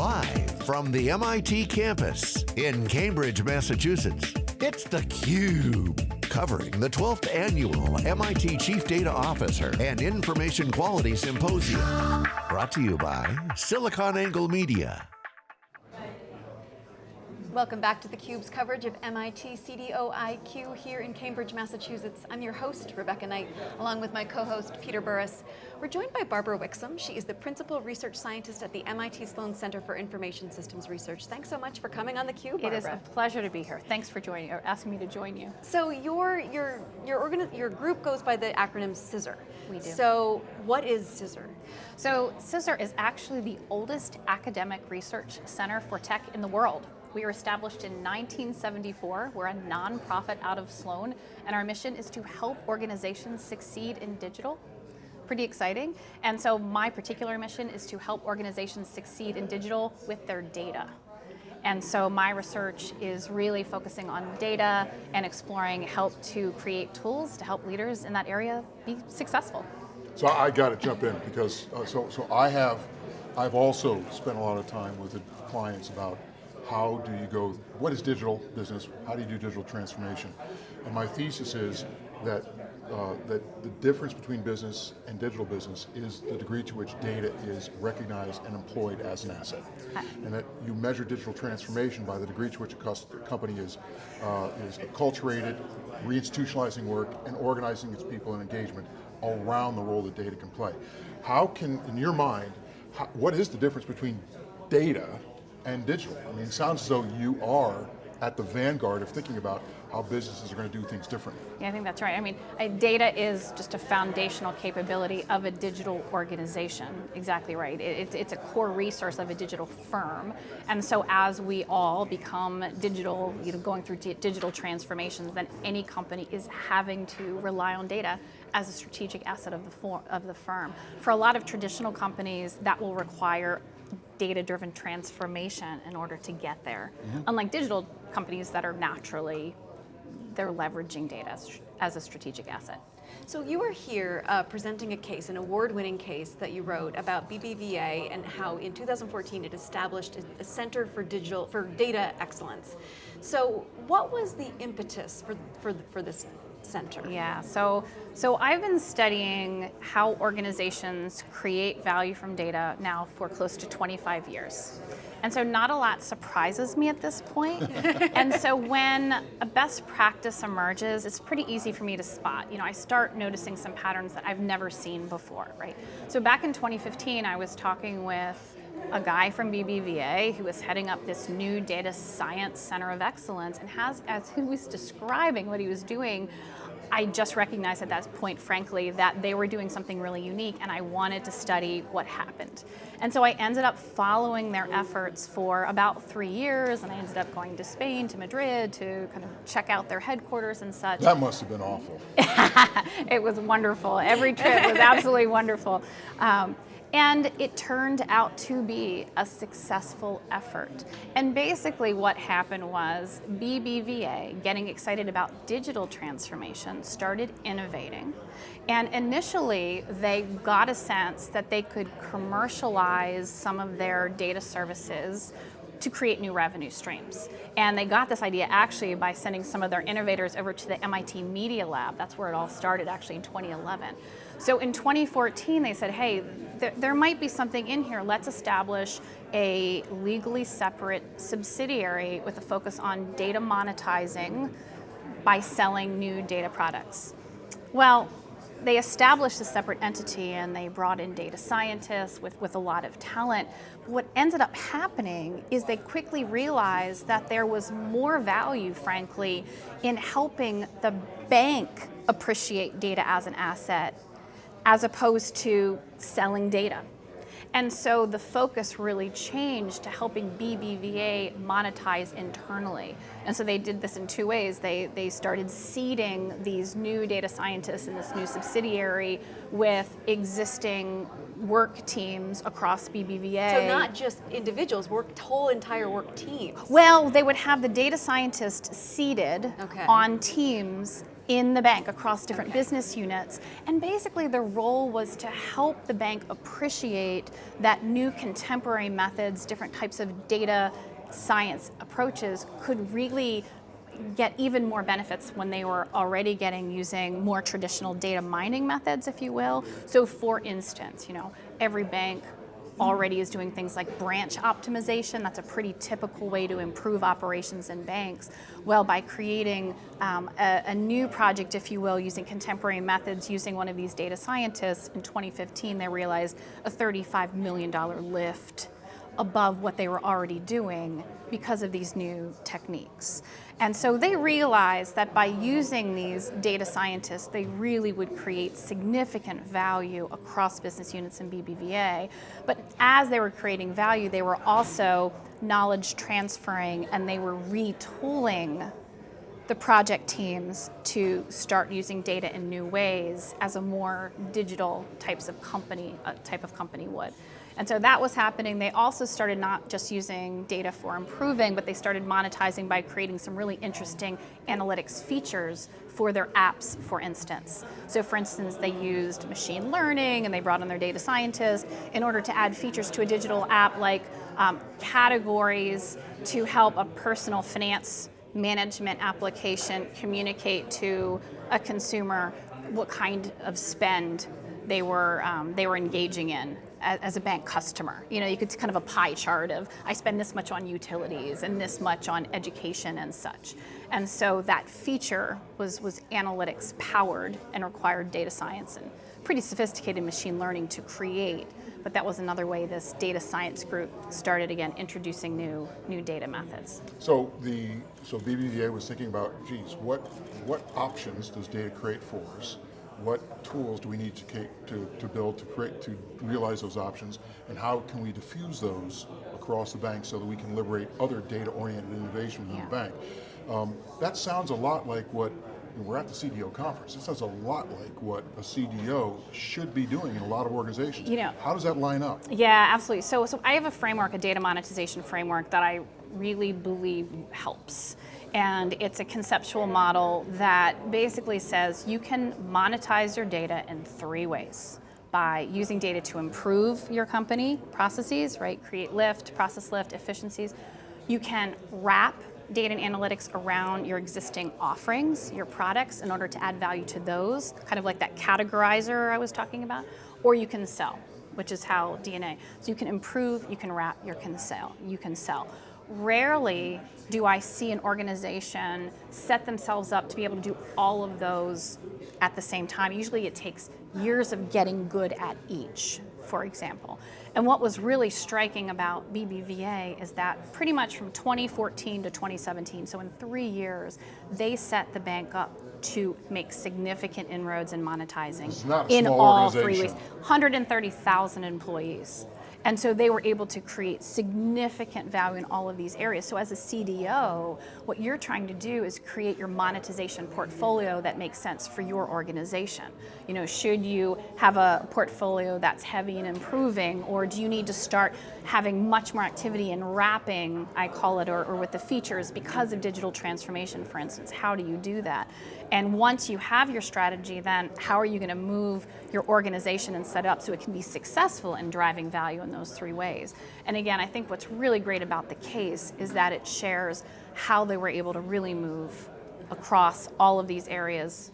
Live from the MIT campus in Cambridge, Massachusetts, it's theCUBE. Covering the 12th Annual MIT Chief Data Officer and Information Quality Symposium. Brought to you by SiliconANGLE Media. Welcome back to theCUBE's coverage of MIT CDOIQ here in Cambridge, Massachusetts. I'm your host, Rebecca Knight, along with my co-host, Peter Burris. We're joined by Barbara Wixom. She is the Principal Research Scientist at the MIT Sloan Center for Information Systems Research. Thanks so much for coming on theCUBE, It is a pleasure to be here. Thanks for joining, or asking me to join you. So your, your, your, your group goes by the acronym CISR. We do. So what is CISR? So CISR is actually the oldest academic research center for tech in the world. We were established in 1974. We're a nonprofit out of Sloan, and our mission is to help organizations succeed in digital. Pretty exciting. And so my particular mission is to help organizations succeed in digital with their data. And so my research is really focusing on data and exploring help to create tools to help leaders in that area be successful. So I got to jump in because, uh, so, so I have, I've also spent a lot of time with the clients about how do you go, what is digital business, how do you do digital transformation? And my thesis is that, uh, that the difference between business and digital business is the degree to which data is recognized and employed as an asset. And that you measure digital transformation by the degree to which a company is, uh, is acculturated, reinstitutionalizing work, and organizing its people and engagement around the role that data can play. How can, in your mind, how, what is the difference between data and digital. I mean, it sounds as though you are at the vanguard of thinking about how businesses are going to do things differently. Yeah, I think that's right. I mean, data is just a foundational capability of a digital organization. Exactly right. It, it's a core resource of a digital firm. And so as we all become digital, you know, going through digital transformations, then any company is having to rely on data as a strategic asset of the, of the firm. For a lot of traditional companies, that will require data-driven transformation in order to get there. -hmm. Unlike digital companies that are naturally, they're leveraging data as a strategic asset. So you are here uh, presenting a case, an award-winning case that you wrote about BBVA and how in 2014 it established a center for digital, for data excellence. So what was the impetus for, for, for this center? Yeah, so, so I've been studying how organizations create value from data now for close to 25 years. And so not a lot surprises me at this point. and so when a best practice emerges, it's pretty easy for me to spot. You know, I start noticing some patterns that I've never seen before, right? So back in 2015, I was talking with a guy from BBVA who was heading up this new data science center of excellence and has, as he was describing what he was doing, I just recognized at that point, frankly, that they were doing something really unique and I wanted to study what happened. And so I ended up following their efforts for about three years and I ended up going to Spain, to Madrid, to kind of check out their headquarters and such. That must have been awful. it was wonderful. Every trip was absolutely wonderful. Um, and it turned out to be a successful effort. And basically what happened was BBVA, getting excited about digital transformation, started innovating. And initially, they got a sense that they could commercialize some of their data services to create new revenue streams. And they got this idea actually by sending some of their innovators over to the MIT Media Lab. That's where it all started actually in 2011. So in 2014, they said, hey, th there might be something in here. Let's establish a legally separate subsidiary with a focus on data monetizing by selling new data products. Well, they established a separate entity and they brought in data scientists with, with a lot of talent. What ended up happening is they quickly realized that there was more value, frankly, in helping the bank appreciate data as an asset as opposed to selling data. And so the focus really changed to helping BBVA monetize internally. And so they did this in two ways. They, they started seeding these new data scientists in this new subsidiary with existing work teams across BBVA. So not just individuals, work whole entire work teams. Well, they would have the data scientists seated okay. on teams in the bank across different business units. And basically the role was to help the bank appreciate that new contemporary methods, different types of data science approaches could really get even more benefits when they were already getting using more traditional data mining methods, if you will. So for instance, you know, every bank already is doing things like branch optimization. That's a pretty typical way to improve operations in banks. Well, by creating um, a, a, new project, if you will, using contemporary methods, using one of these data scientists, in 2015 they realized a $35 million lift above what they were already doing because of these new techniques. And so they realized that by using these data scientists, they really would create significant value across business units in BBVA. But as they were creating value, they were also knowledge transferring and they were retooling the project teams to start using data in new ways as a more digital types of company, uh, type of company would. And so that was happening. They also started not just using data for improving, but they started monetizing by creating some really interesting analytics features for their apps, for instance. So for instance, they used machine learning and they brought in their data scientists in order to add features to a digital app like um, categories to help a personal finance management application communicate to a consumer what kind of spend they were, um, they were engaging in as a bank customer. You know, you could kind of a pie chart of I spend this much on utilities and this much on education and such. And so that feature was, was analytics powered and required data science and pretty sophisticated machine learning to create. But that was another way this data science group started again introducing new new data methods. So the so BBVA was thinking about, geez, what what options does data create for us? What tools do we need to, to, to build to create, to realize those options, and how can we diffuse those across the bank so that we can liberate other data-oriented innovation within yeah. the bank. Um, that sounds a lot like what, we're at the CDO conference, it sounds a lot like what a CDO should be doing in a lot of organizations. You know, How does that line up? Yeah, absolutely. So, so I have a framework, a data monetization framework that I really believe helps. And it's a conceptual model that basically says you can monetize your data in three ways by using data to improve your company processes, right? Create lift, process lift, efficiencies. You can wrap data and analytics around your existing offerings, your products, in order to add value to those, kind of like that categorizer I was talking about, or you can sell, which is how DNA. So you can improve, you can wrap, you can sell, you can sell rarely do I see an organization set themselves up to be able to do all of those at the same time. Usually it takes years of getting good at each, for example. And what was really striking about BBVA is that pretty much from 2014 to 2017, so in three years, they set the bank up to make significant inroads in monetizing in all three ways. 130,000 employees. And so they were able to create significant value in all of these areas. So as a CDO, what you're trying to do is create your monetization portfolio that makes sense for your organization. You know, should you have a portfolio that's heavy and improving, or do you need to start having much more activity in wrapping, I call it, or, or with the features because of digital transformation, for instance? How do you do that? And once you have your strategy, then how are you going to move your organization and set up so it can be successful in driving value in those three ways? And again, I think what's really great about the case is that it shares how they were able to really move across all of these areas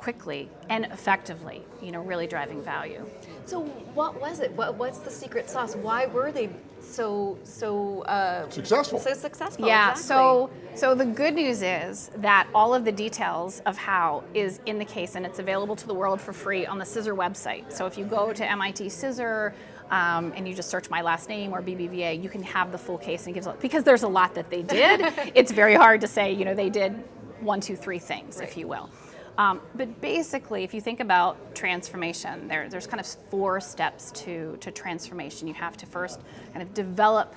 quickly and effectively, you know, really driving value. So what was it? What, what's the secret sauce? Why were they so so uh, successful? So successful. Yeah. Exactly. So so the good news is that all of the details of how is in the case, and it's available to the world for free on the CISR website. So if you go to MIT CISR. Um, and you just search my last name or BBVA, you can have the full case and gives because there's a lot that they did. it's very hard to say, you know, they did one, two, three things, right. if you will. Um, but basically, if you think about transformation, there, there's kind of four steps to, to transformation. You have to first kind of develop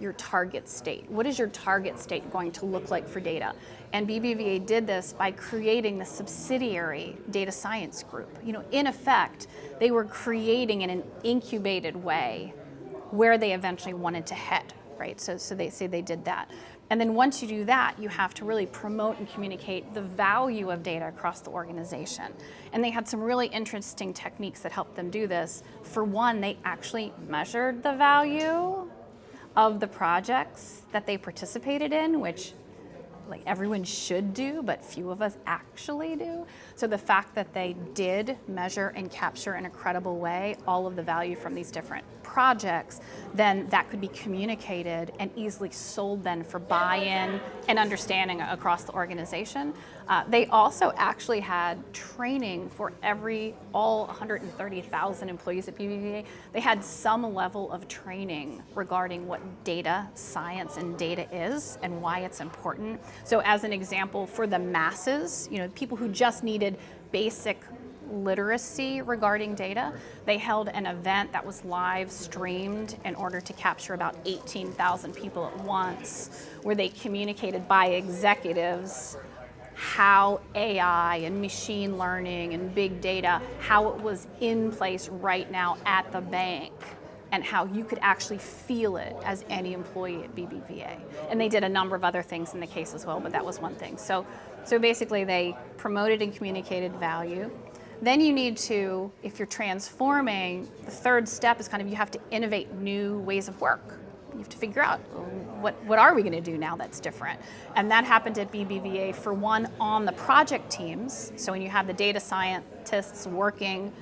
your target state. What is your target state going to look like for data? And BBVA did this by creating the subsidiary data science group. You know, in effect, they were creating in an incubated way where they eventually wanted to head, right? So, so they say they did that. And then once you do that, you have to really promote and communicate the value of data across the organization. And they had some really interesting techniques that helped them do this. For one, they actually measured the value of the projects that they participated in, which like everyone should do, but few of us actually do. So the fact that they did measure and capture in a credible way all of the value from these different projects, then that could be communicated and easily sold then for buy-in and understanding across the organization. Uh, they also actually had training for every, all 130,000 employees at BBVA. They had some level of training regarding what data science and data is and why it's important. So as an example, for the masses, you know, people who just needed basic literacy regarding data. They held an event that was live streamed in order to capture about 18,000 people at once, where they communicated by executives how AI and machine learning and big data, how it was in place right now at the bank and how you could actually feel it as any employee at BBVA. And they did a number of other things in the case as well, but that was one thing. So, so basically they promoted and communicated value. Then you need to, if you're transforming, the third step is kind of you have to innovate new ways of work. You have to figure out what, what are we going to do now that's different. And that happened at BBVA for one on the project teams. So when you have the data scientists working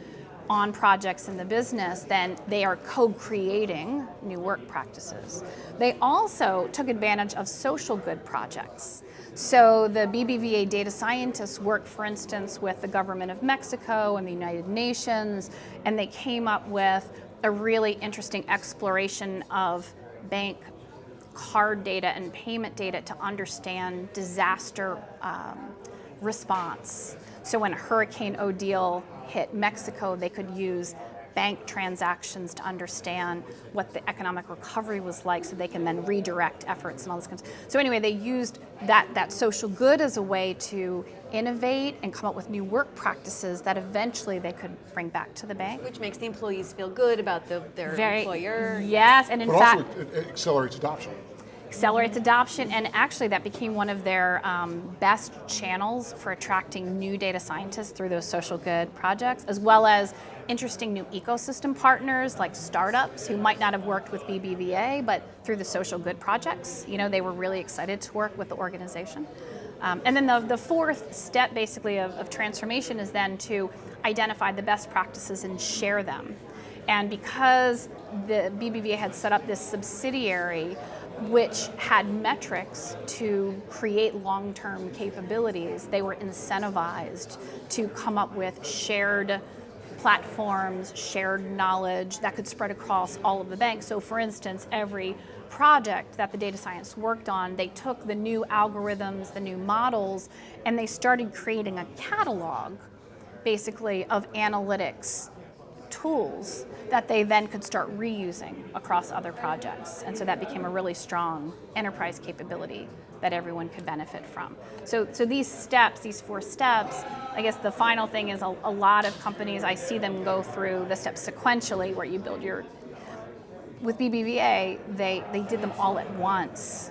on projects in the business, then they are co-creating new work practices. They also took advantage of social good projects. So the BBVA data scientists worked, for instance, with the government of Mexico and the United Nations, and they came up with a really interesting exploration of bank card data and payment data to understand disaster um, response. So when Hurricane Odile hit Mexico, they could use bank transactions to understand what the economic recovery was like so they can then redirect efforts and all this kind of stuff. So anyway, they used that, that social good as a way to innovate and come up with new work practices that eventually they could bring back to the bank. Which makes the employees feel good about the, their Very, employer. Yes, and in But fact, also, it, it accelerates adoption. Accelerates adoption, and actually that became one of their um, best channels for attracting new data scientists through those social good projects, as well as interesting new ecosystem partners like startups who might not have worked with BBVA, but through the social good projects, you know, they were really excited to work with the organization. Um, and then the, the fourth step basically of, of transformation is then to identify the best practices and share them. And because the BBVA had set up this subsidiary which had metrics to create long-term capabilities, they were incentivized to come up with shared platforms, shared knowledge that could spread across all of the banks. So for instance, every project that the data science worked on, they took the new algorithms, the new models, and they started creating a catalog, basically, of analytics tools that they then could start reusing across other projects. And so that became a really strong enterprise capability that everyone could benefit from. So, so these steps, these four steps, I guess the final thing is a, a lot of companies, I see them go through the steps sequentially where you build your, with BBVA, they, they did them all at once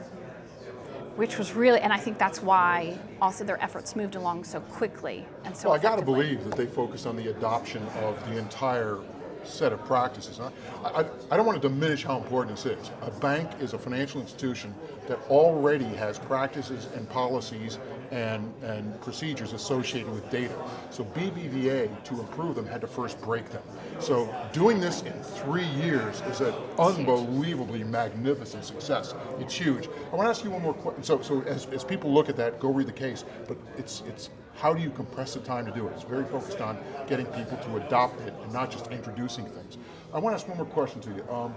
which was really, and I think that's why also their efforts moved along so quickly and so Well, I got to believe that they focused on the adoption of the entire set of practices. I, I, I don't want to diminish how important this is. A bank is a financial institution that already has practices and policies and, and procedures associated with data. So BBVA, to improve them, had to first break them. So doing this in three years is an unbelievably magnificent success. It's huge. I want to ask you one more question. So, so as, as people look at that, go read the case, but it's, it's how do you compress the time to do it? It's very focused on getting people to adopt it and not just introducing things. I want to ask one more question to you. Um,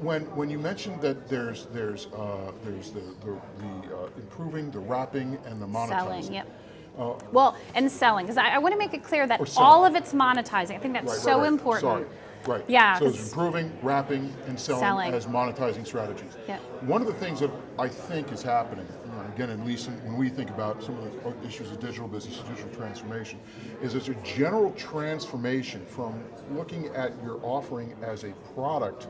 when when you mentioned that there's there's uh, there's the the, the uh, improving the wrapping and the monetizing. Selling, yep. well, and selling, because I, I want to make it clear that all of it's monetizing. I think that's Right, so right, right. important. Sorry. Right. Yeah, So it's improving, wrapping, and selling, Selling. as monetizing strategies. Yeah. One of the things that I think is happening, you know, again, at least when we think about some of the issues of digital business, digital transformation, is there's a general transformation from looking at your offering as a product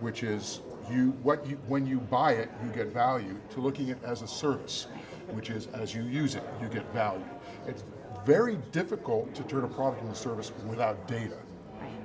which is you what you when you buy it, you get value. To looking at it as a service, which is as you use it, you get value. It's very difficult to turn a product into a service without data.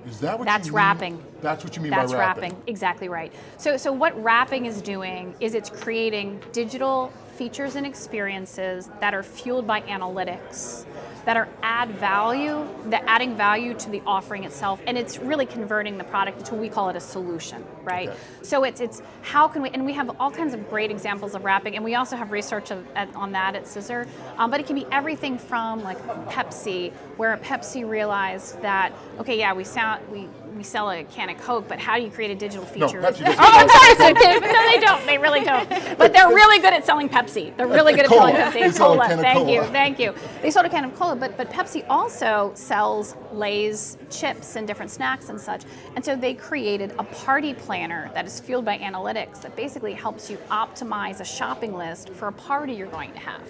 Is that what That's you mean? wrapping. That's what you mean That's by wrapping. wrapping. Exactly right. So, so what wrapping is doing is it's creating digital features and experiences that are fueled by analytics, that are add value, that adding value to the offering itself, and it's really converting the product to we call it a solution, right? Okay. So it's it's how can we and we have all kinds of great examples of wrapping, and we also have research of, at, on that at CISR. Um, but it can be everything from like Pepsi, where a Pepsi realized that okay, yeah, we sound we we sell a can of Coke, but how do you create a digital No, feature? Pepsi doesn't oh, I'm sorry, no, they don't. They really don't. But they're really good at selling Pepsi. They're really good at Cola. selling Pepsi. They cola. can of Thank cola. you. Thank you. They sold a can of cola, but but Pepsi also sells Lay's chips and different snacks and such. And so they created a party planner that is fueled by analytics that basically helps you optimize a shopping list for a party you're going to have.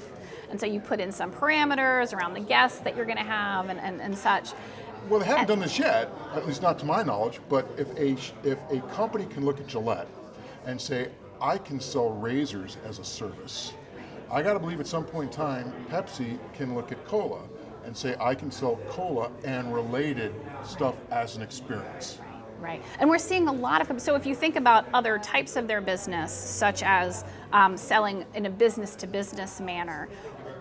And so you put in some parameters around the guests that you're going to have and, and, and such. Well, they haven't done this yet, at least not to my knowledge, but if a, if a company can look at Gillette and say, I can sell razors as a service, I got to believe at some point in time, Pepsi can look at cola and say, I can sell cola and related stuff as an experience. Right. And we're seeing a lot of, so if you think about other types of their business, such as um, selling in a business to business manner,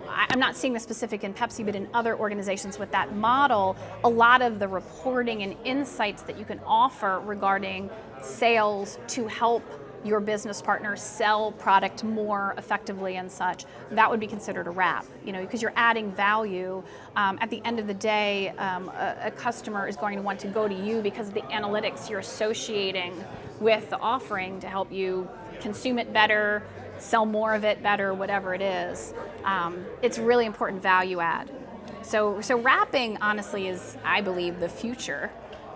I'm not seeing the specific in Pepsi, but in other organizations with that model, a lot of the reporting and insights that you can offer regarding sales to help your business partner sell product more effectively and such, that would be considered a wrap, you know, because you're adding value. Um, at the end of the day, um, a, a customer is going to want to go to you because of the analytics you're associating with the offering to help you consume it better, sell more of it better, whatever it is. Um, it's really important value add. So, so wrapping honestly is, I believe, the future.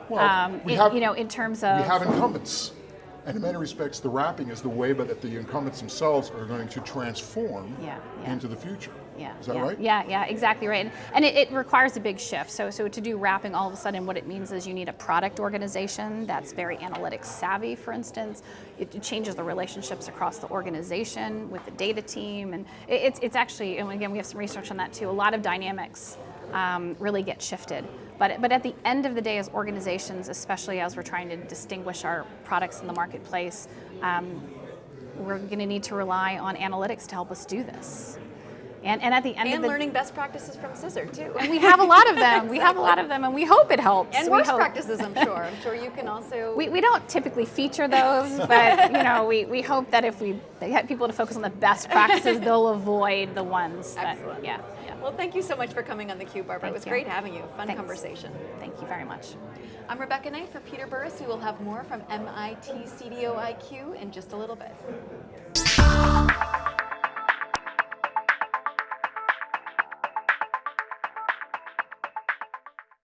Well, we in- have- you know, in terms of We have incumbents. And in many respects, the wrapping is the way but that the incumbents themselves are going to transform Yeah, yeah. into the future. Yeah, Is that yeah, right? Yeah, yeah, exactly right. And, and it, it requires a big shift. So, so to do wrapping, all of a sudden, what it means is you need a product organization that's very analytics savvy. For instance, it, it changes the relationships across the organization with the data team, and it, it's it's actually, and again, we have some research on that too. A lot of dynamics um, really get shifted. But, but at the end of the day, as organizations, especially as we're trying to distinguish our products in the marketplace, um, we're going to need to rely on analytics to help us do this. And, and at the end of And the learning best practices from CISR too. and we have a lot of them. We have a lot of them, and we hope it helps. And we worst hope. practices, I'm sure. I'm sure you can also. We, we don't typically feature those, but you know, we, we hope that if we get people to focus on the best practices, they'll avoid the ones that, Excellent. yeah. Well, thank you so much for coming on the Cube, Barbara. Thank it was you. great having you. Fun Thanks. conversation. Thank you very much. I'm Rebecca Knight for Peter Burris. We will have more from MIT CDO IQ in just a little bit.